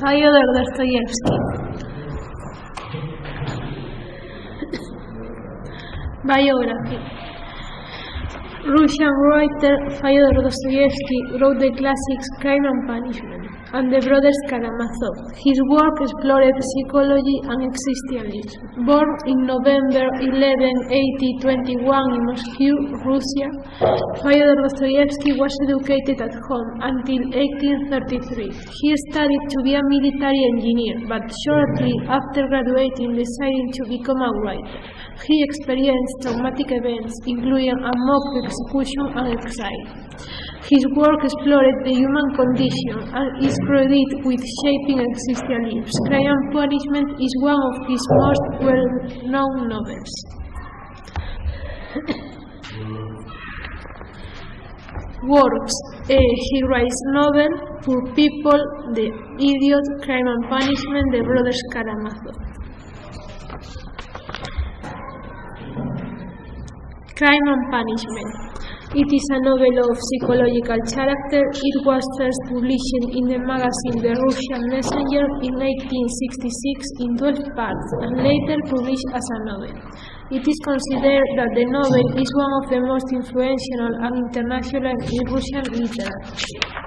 Fyodor Dostoevsky Biography. Russian writer Fyodor Dostoevsky wrote the classics Crime and Punishment and The Brothers Karamazov. His work explored psychology and existentialism. Born in November 11, 1821 in Moscow, Russia, Fyodor Dostoevsky was educated at home until 1833. He studied to be a military engineer, but shortly after graduating decided to become a writer. He experienced traumatic events, including a mock execution and exile. His work explored the human condition and is credited with shaping existentialism. Crime and Punishment is one of his most well-known novels. Works. Uh, he writes novel for people, The Idiot, Crime and Punishment, The Brothers Karamazov. Crime and Punishment. It is a novel of psychological character. It was first published in the magazine The Russian Messenger in 1866 in 12 parts and later published as a novel. It is considered that the novel is one of the most influential and international in Russian literature.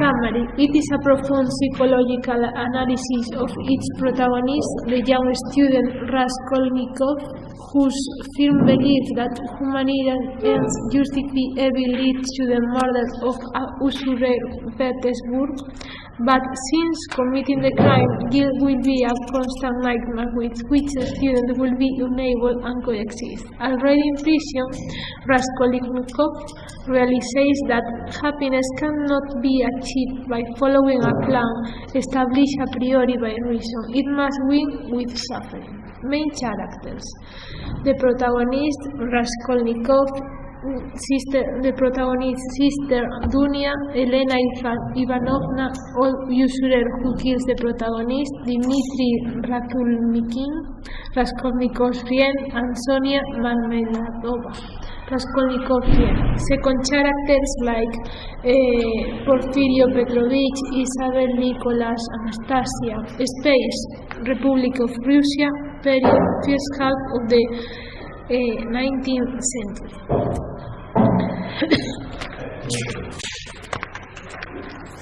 Summary It is a profound psychological analysis of its protagonist, the young student Raskolnikov, whose firm belief that humanity ends justify evil leads to the murder of a usurer Petersburg. But since committing the crime, guilt will be a constant nightmare with which the student will be unable and coexist. Already in prison, Raskolnikov realizes that happiness cannot be achieved by following a plan established a priori by reason. It must win with suffering. Main characters The protagonist, Raskolnikov, sister, the protagonist's sister Dunya, Elena Ivanovna, old usurer who kills the protagonist, Dmitry Ratulnikin, Raskolnikov's friend, and Sonia Marmeladova. Raskolnikov friend. Second characters like uh, Porfirio Petrovich, Isabel Nicholas, Anastasia. Space, Republic of Russia, period, first half of the uh, 19th century.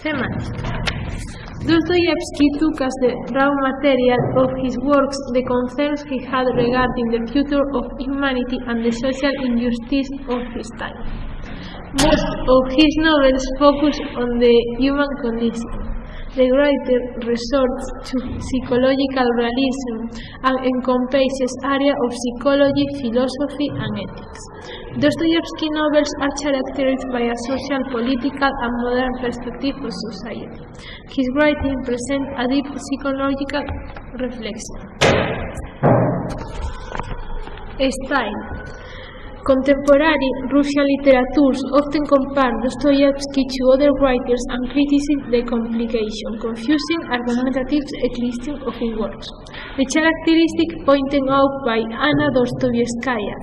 Themes. Dostoevsky took as the raw material of his works the concerns he had regarding the future of humanity and the social injustice of his time. Most of his novels focus on the human condition. The writer resorts to psychological realism and encompasses areas of psychology, philosophy, and ethics. Dostoevsky novels are characterized by a social, political, and modern perspective of society. His writing presents a deep psychological reflection. Style Contemporary Russian literatures often compare Dostoevsky to other writers and criticize the complication, confusing, argumentative eclecticism of his works. The characteristic pointed out by Anna Dostoevskaya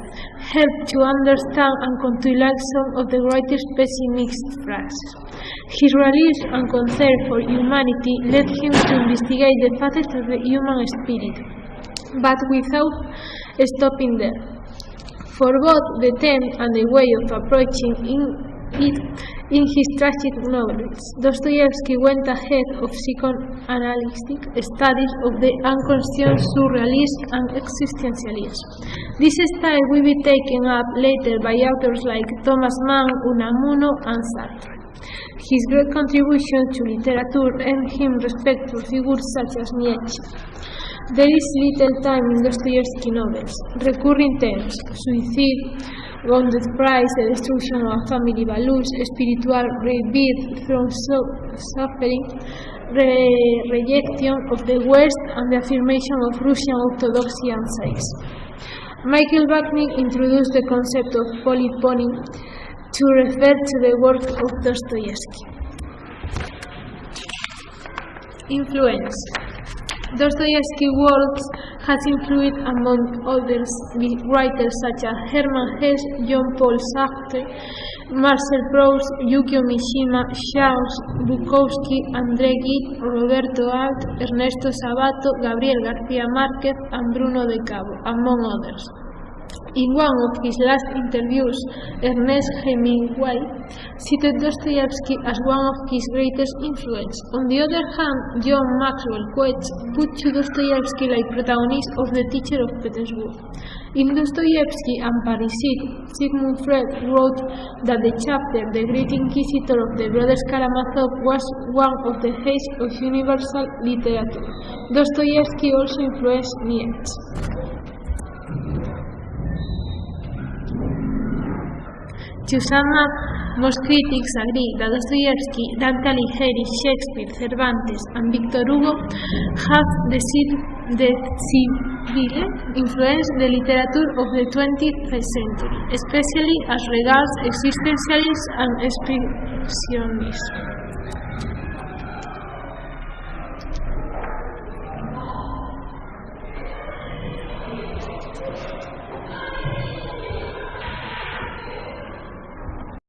help to understand and counteract some of the writer's pessimist phrases. His realism and concern for humanity led him to investigate the facets of the human spirit, but without stopping there. For both the theme and the way of approaching in it in his tragic novels, Dostoevsky went ahead of psychoanalytic studies of the unconscious surrealism and existentialism. This style will be taken up later by authors like Thomas Mann, Unamuno, and Sartre. His great contribution to literature earned him respect for figures such as Nietzsche. There is little time in Dostoevsky novels. Recurring themes, suicide, wounded pride, the destruction of family values, spiritual rebirth from suffering, re- rejection of the West, and the affirmation of Russian orthodoxy and sex. Michael Bakhtin introduced the concept of polyphony to refer to the work of Dostoevsky. Influence Dostoevsky's works has influenced, among others, writers such as Hermann Hesse, Jean-Paul Sartre, Marcel Proust, Yukio Mishima, Charles Bukowski, André Gide, Roberto Arlt, Ernesto Sabato, Gabriel García Márquez, and Bruno de Cabo, among others. In one of his last interviews, Ernest Hemingway cited Dostoevsky as one of his greatest influence. On the other hand, John Maxwell Coetzee put to Dostoevsky like protagonist of The Teacher of Petersburg. In Dostoevsky and Parricide, Sigmund Freud wrote that the chapter The Great Inquisitor of the Brothers Karamazov was one of the heights of universal literature. Dostoevsky also influenced Nietzsche. To sum up, most critics agree that Dostoevsky, Dante Alighieri, Shakespeare, Cervantes and Victor Hugo have decided influence the literature of the 20th century, especially as regards existentialism and expressionism.